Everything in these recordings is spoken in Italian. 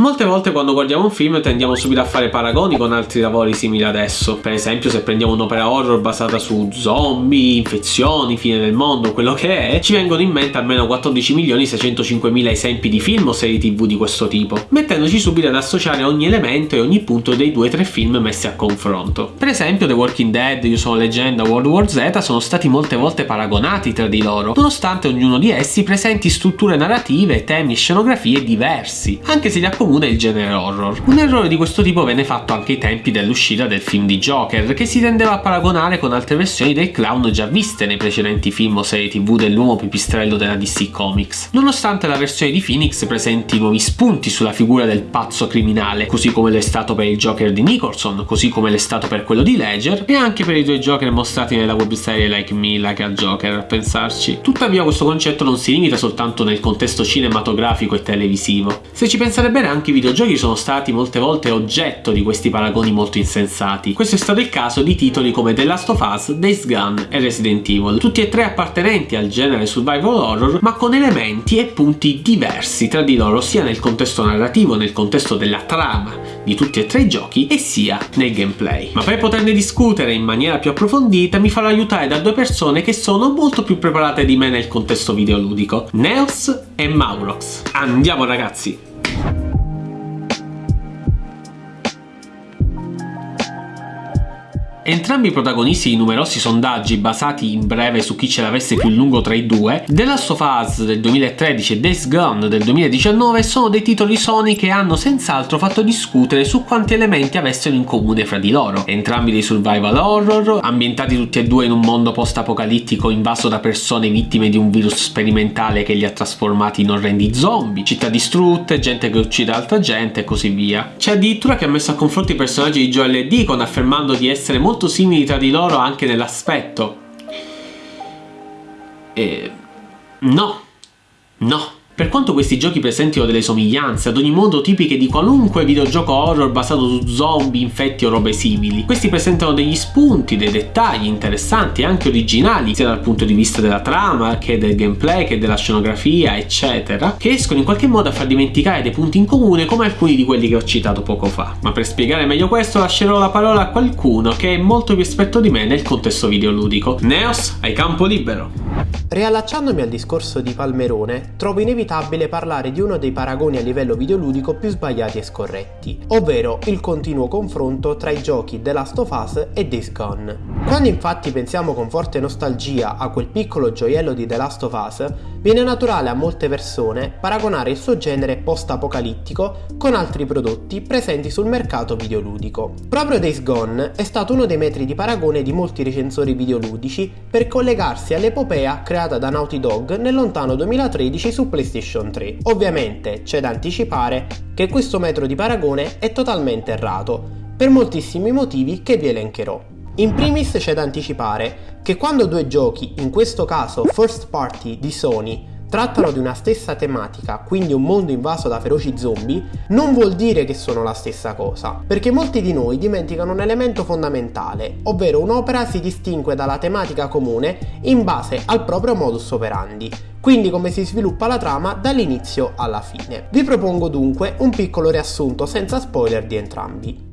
Molte volte quando guardiamo un film tendiamo subito a fare paragoni con altri lavori simili adesso. Per esempio se prendiamo un'opera horror basata su zombie, infezioni, fine del mondo, quello che è, ci vengono in mente almeno 14.605.000 esempi di film o serie tv di questo tipo, mettendoci subito ad associare ogni elemento e ogni punto dei 2-3 film messi a confronto. Per esempio The Walking Dead, Io sono leggenda, World War Z sono stati molte volte paragonati tra di loro, nonostante ognuno di essi presenti strutture narrative, temi e scenografie diversi, anche se li comune il genere horror. Un errore di questo tipo venne fatto anche ai tempi dell'uscita del film di Joker, che si tendeva a paragonare con altre versioni del clown già viste nei precedenti film o serie tv dell'uomo pipistrello della DC Comics. Nonostante la versione di Phoenix presenti nuovi spunti sulla figura del pazzo criminale, così come l'è stato per il Joker di Nicholson, così come l'è stato per quello di Ledger, e anche per i due Joker mostrati nella webserie Like Me, Like a Joker, a pensarci. Tuttavia questo concetto non si limita soltanto nel contesto cinematografico e televisivo. Se ci pensate bene anche i videogiochi sono stati molte volte oggetto di questi paragoni molto insensati. Questo è stato il caso di titoli come The Last of Us, Days Gone e Resident Evil, tutti e tre appartenenti al genere survival horror ma con elementi e punti diversi tra di loro sia nel contesto narrativo, nel contesto della trama di tutti e tre i giochi e sia nel gameplay. Ma per poterne discutere in maniera più approfondita mi farò aiutare da due persone che sono molto più preparate di me nel contesto videoludico, Neos e Maurox. Andiamo ragazzi! Entrambi i protagonisti di numerosi sondaggi basati in breve su chi ce l'avesse più lungo tra i due, The Last of Us del 2013 e Days Gone del 2019 sono dei titoli Sony che hanno senz'altro fatto discutere su quanti elementi avessero in comune fra di loro. Entrambi dei survival horror, ambientati tutti e due in un mondo post-apocalittico invaso da persone vittime di un virus sperimentale che li ha trasformati in orrendi zombie, città distrutte, gente che uccide altra gente e così via. C'è addirittura chi ha messo a confronto i personaggi di Joel e Deacon affermando di essere molto molto simili tra di loro anche nell'aspetto. E... No, no. Per quanto questi giochi presentino delle somiglianze, ad ogni modo tipiche di qualunque videogioco horror basato su zombie, infetti o robe simili, questi presentano degli spunti, dei dettagli interessanti e anche originali, sia dal punto di vista della trama, che del gameplay, che della scenografia, eccetera, che escono in qualche modo a far dimenticare dei punti in comune come alcuni di quelli che ho citato poco fa. Ma per spiegare meglio questo lascerò la parola a qualcuno che è molto più esperto di me nel contesto videoludico. Neos, hai campo libero! Riallacciandomi al discorso di Palmerone, trovo inevitabile inevitabile parlare di uno dei paragoni a livello videoludico più sbagliati e scorretti, ovvero il continuo confronto tra i giochi The Last of Us e Days Gone. Quando infatti pensiamo con forte nostalgia a quel piccolo gioiello di The Last of Us, viene naturale a molte persone paragonare il suo genere post-apocalittico con altri prodotti presenti sul mercato videoludico. Proprio Days Gone è stato uno dei metri di paragone di molti recensori videoludici per collegarsi all'epopea creata da Naughty Dog nel lontano 2013 su PlayStation PlayStation 3. Ovviamente c'è da anticipare che questo metro di paragone è totalmente errato, per moltissimi motivi che vi elencherò. In primis c'è da anticipare che quando due giochi, in questo caso first party di Sony, trattano di una stessa tematica, quindi un mondo invaso da feroci zombie, non vuol dire che sono la stessa cosa, perché molti di noi dimenticano un elemento fondamentale, ovvero un'opera si distingue dalla tematica comune in base al proprio modus operandi, quindi come si sviluppa la trama dall'inizio alla fine. Vi propongo dunque un piccolo riassunto senza spoiler di entrambi.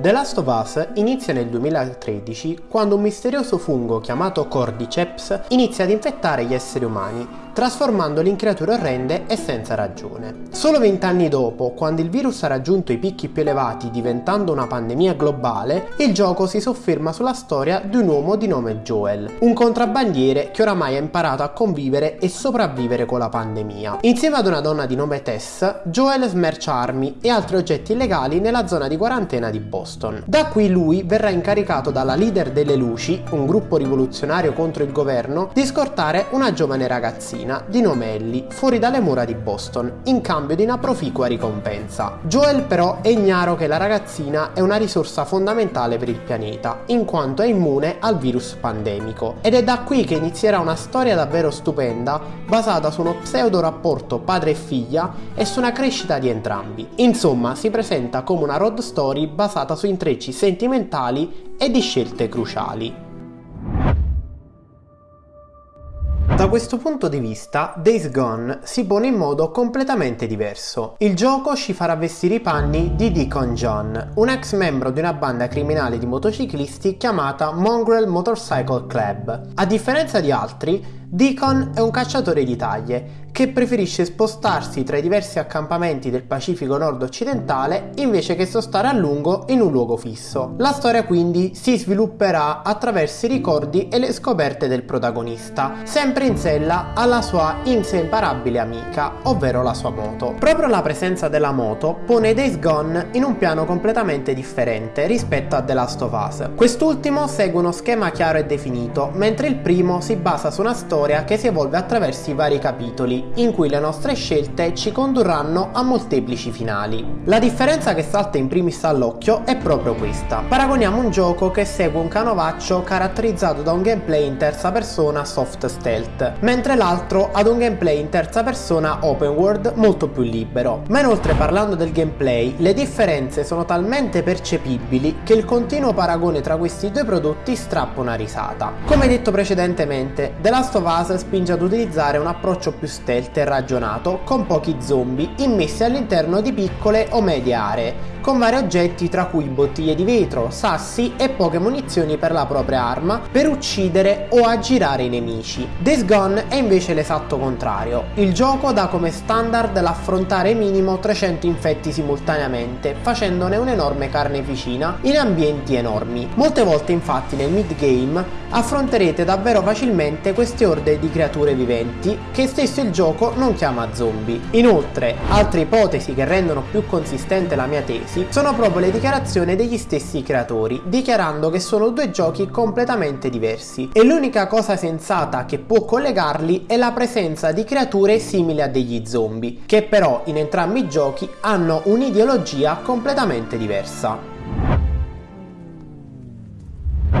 The Last of Us inizia nel 2013 quando un misterioso fungo chiamato Cordyceps inizia ad infettare gli esseri umani, trasformandoli in creature orrende e senza ragione. Solo vent'anni dopo, quando il virus ha raggiunto i picchi più elevati diventando una pandemia globale, il gioco si sofferma sulla storia di un uomo di nome Joel, un contrabbandiere che oramai ha imparato a convivere e sopravvivere con la pandemia. Insieme ad una donna di nome Tess, Joel smercia armi e altri oggetti illegali nella zona di quarantena di Boston. Boston. Da qui lui verrà incaricato dalla leader delle luci, un gruppo rivoluzionario contro il governo, di scortare una giovane ragazzina di nome Ellie fuori dalle mura di Boston in cambio di una proficua ricompensa. Joel però è ignaro che la ragazzina è una risorsa fondamentale per il pianeta, in quanto è immune al virus pandemico. Ed è da qui che inizierà una storia davvero stupenda, basata su uno pseudo rapporto padre e figlia e su una crescita di entrambi. Insomma, si presenta come una road story basata su intrecci sentimentali e di scelte cruciali. Da questo punto di vista, Days Gone si pone in modo completamente diverso. Il gioco ci farà vestire i panni di Deacon John, un ex membro di una banda criminale di motociclisti chiamata Mongrel Motorcycle Club. A differenza di altri, Deacon è un cacciatore di taglie che preferisce spostarsi tra i diversi accampamenti del Pacifico nord-occidentale invece che sostare a lungo in un luogo fisso. La storia quindi si svilupperà attraverso i ricordi e le scoperte del protagonista, sempre in sella alla sua inseparabile amica, ovvero la sua moto. Proprio la presenza della moto pone Days Gone in un piano completamente differente rispetto a The Last of Us. Quest'ultimo segue uno schema chiaro e definito, mentre il primo si basa su una storia che si evolve attraverso i vari capitoli in cui le nostre scelte ci condurranno a molteplici finali. La differenza che salta in primis all'occhio è proprio questa. Paragoniamo un gioco che segue un canovaccio caratterizzato da un gameplay in terza persona soft stealth, mentre l'altro ad un gameplay in terza persona open world molto più libero. Ma inoltre parlando del gameplay, le differenze sono talmente percepibili che il continuo paragone tra questi due prodotti strappa una risata. Come detto precedentemente, The Last of Us spinge ad utilizzare un approccio più stealth e ragionato con pochi zombie immessi all'interno di piccole o medie aree con vari oggetti tra cui bottiglie di vetro, sassi e poche munizioni per la propria arma per uccidere o aggirare i nemici. Days Gone è invece l'esatto contrario. Il gioco dà come standard l'affrontare minimo 300 infetti simultaneamente, facendone un'enorme carneficina in ambienti enormi. Molte volte infatti nel mid-game affronterete davvero facilmente queste orde di creature viventi che stesso il gioco non chiama zombie. Inoltre, altre ipotesi che rendono più consistente la mia tesi stessi sono proprio le dichiarazioni degli stessi creatori, dichiarando che sono due giochi completamente diversi e l'unica cosa sensata che può collegarli è la presenza di creature simili a degli zombie, che però in entrambi i giochi hanno un'ideologia completamente diversa.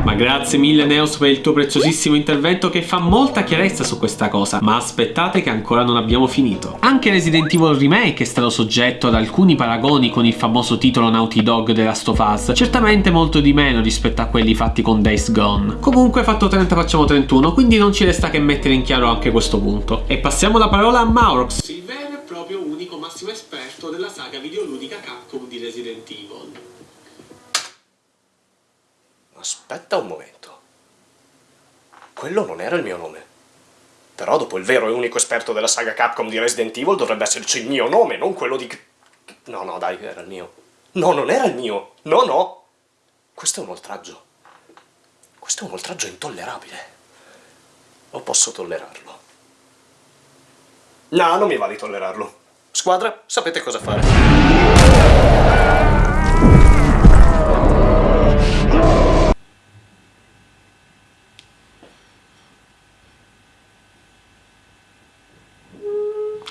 Ma grazie mille Neos per il tuo preziosissimo intervento che fa molta chiarezza su questa cosa, ma aspettate che ancora non abbiamo finito. Anche Resident Evil Remake è stato soggetto ad alcuni paragoni con il famoso titolo Naughty Dog The Last certamente molto di meno rispetto a quelli fatti con Days Gone. Comunque fatto 30 facciamo 31, quindi non ci resta che mettere in chiaro anche questo punto. E passiamo la parola a Maurox, il vero e proprio unico massimo esperto della saga videoludica Capcom di Resident Evil. Aspetta un momento. Quello non era il mio nome. Però dopo il vero e unico esperto della saga Capcom di Resident Evil dovrebbe esserci il mio nome, non quello di... No, no, dai, era il mio. No, non era il mio. No, no. Questo è un oltraggio. Questo è un oltraggio intollerabile. O posso tollerarlo? No, non mi va di tollerarlo. Squadra, sapete cosa fare.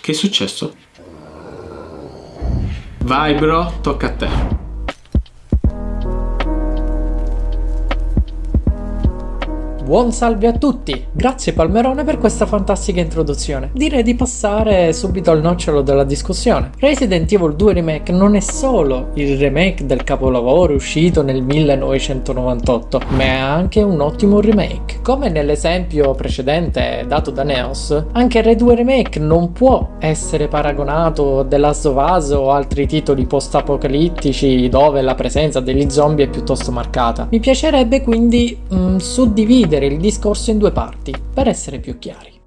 Che è successo? Vai bro, tocca a te. Buon salve a tutti! Grazie Palmerone per questa fantastica introduzione. Direi di passare subito al nocciolo della discussione. Resident Evil 2 Remake non è solo il remake del capolavoro uscito nel 1998, ma è anche un ottimo remake. Come nell'esempio precedente dato da Neos, anche Red 2 Remake non può essere paragonato a The Last of Us o altri titoli post-apocalittici dove la presenza degli zombie è piuttosto marcata. Mi piacerebbe quindi mm, suddividere dividere il discorso in due parti, per essere più chiari.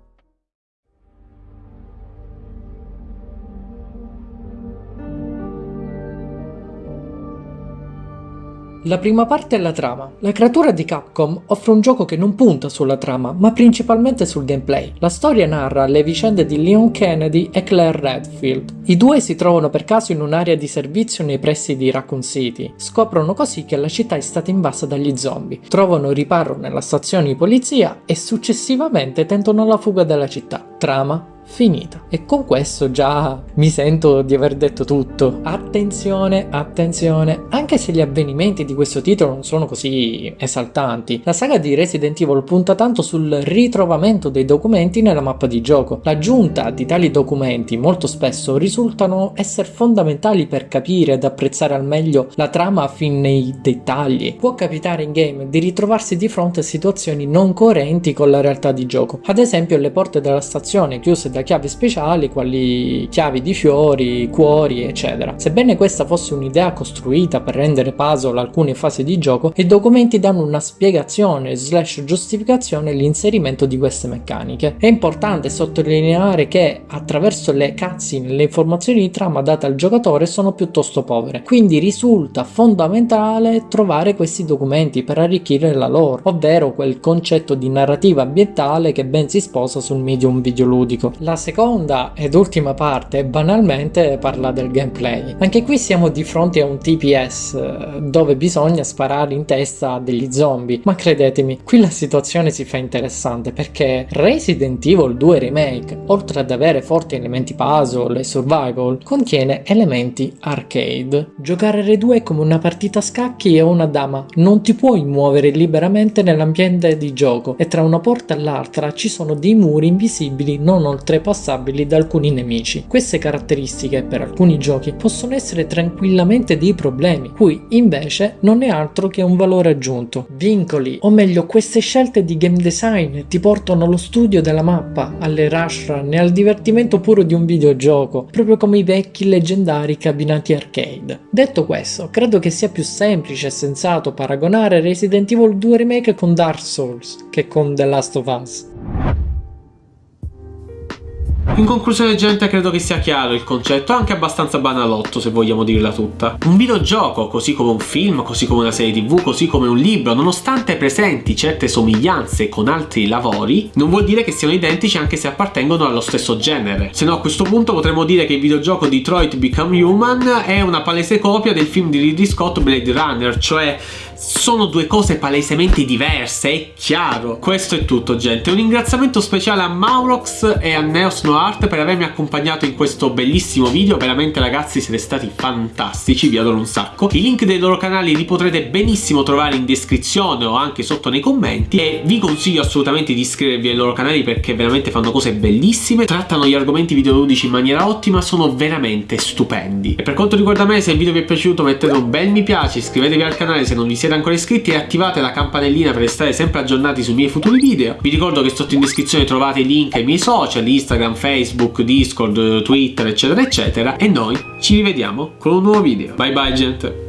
La prima parte è la trama. La creatura di Capcom offre un gioco che non punta sulla trama, ma principalmente sul gameplay. La storia narra le vicende di Leon Kennedy e Claire Redfield. I due si trovano per caso in un'area di servizio nei pressi di Raccoon City. Scoprono così che la città è stata invasa dagli zombie. Trovano riparo nella stazione di polizia e successivamente tentano la fuga dalla città. Trama finita. E con questo già mi sento di aver detto tutto. Attenzione, attenzione, anche se gli avvenimenti di questo titolo non sono così esaltanti, la saga di Resident Evil punta tanto sul ritrovamento dei documenti nella mappa di gioco. L'aggiunta di tali documenti molto spesso risultano essere fondamentali per capire ed apprezzare al meglio la trama fin nei dettagli. Può capitare in game di ritrovarsi di fronte a situazioni non coerenti con la realtà di gioco, ad esempio le porte della stazione chiuse da chiavi speciali quali chiavi di fiori, cuori eccetera. Sebbene questa fosse un'idea costruita per rendere puzzle alcune fasi di gioco, i documenti danno una spiegazione slash giustificazione all'inserimento di queste meccaniche. È importante sottolineare che attraverso le cutscene le informazioni di trama date al giocatore sono piuttosto povere, quindi risulta fondamentale trovare questi documenti per arricchire la lore, ovvero quel concetto di narrativa ambientale che ben si sposa sul medium videoludico. La seconda ed ultima parte banalmente parla del gameplay. Anche qui siamo di fronte a un TPS eh, dove bisogna sparare in testa degli zombie, ma credetemi, qui la situazione si fa interessante perché Resident Evil 2 Remake, oltre ad avere forti elementi puzzle e survival, contiene elementi arcade. Giocare R2 è come una partita a scacchi e una dama, non ti puoi muovere liberamente nell'ambiente di gioco e tra una porta e l'altra ci sono dei muri invisibili non oltrepassabili da alcuni nemici. Queste caratteristiche per alcuni giochi possono essere tranquillamente dei problemi, qui invece non è altro che un valore aggiunto. Vincoli, o meglio queste scelte di game design ti portano allo studio della mappa, alle rush run e al divertimento puro di un videogioco, proprio come i vecchi leggendari cabinati arcade. Detto questo, credo che sia più semplice e sensato paragonare Resident Evil 2 Remake con Dark Souls che con The Last of Us. In conclusione gente credo che sia chiaro il concetto, anche abbastanza banalotto se vogliamo dirla tutta. Un videogioco, così come un film, così come una serie tv, così come un libro, nonostante presenti certe somiglianze con altri lavori, non vuol dire che siano identici anche se appartengono allo stesso genere. Se no a questo punto potremmo dire che il videogioco Detroit Become Human è una palese copia del film di Ridley Scott Blade Runner, cioè sono due cose palesemente diverse, è chiaro. Questo è tutto gente, un ringraziamento speciale a Maurox e a Neos Noart per avermi accompagnato in questo bellissimo video, veramente ragazzi siete stati fantastici, vi adoro un sacco. I link dei loro canali li potrete benissimo trovare in descrizione o anche sotto nei commenti e vi consiglio assolutamente di iscrivervi ai loro canali perché veramente fanno cose bellissime, trattano gli argomenti videoludici in maniera ottima, sono veramente stupendi. E per quanto riguarda me, se il video vi è piaciuto mettete un bel mi piace, iscrivetevi al canale se non vi siete siete ancora iscritti e attivate la campanellina per restare sempre aggiornati sui miei futuri video. Vi ricordo che sotto in descrizione trovate i link ai miei social, Instagram, Facebook, Discord, Twitter, eccetera, eccetera. E noi ci rivediamo con un nuovo video. Bye bye gente!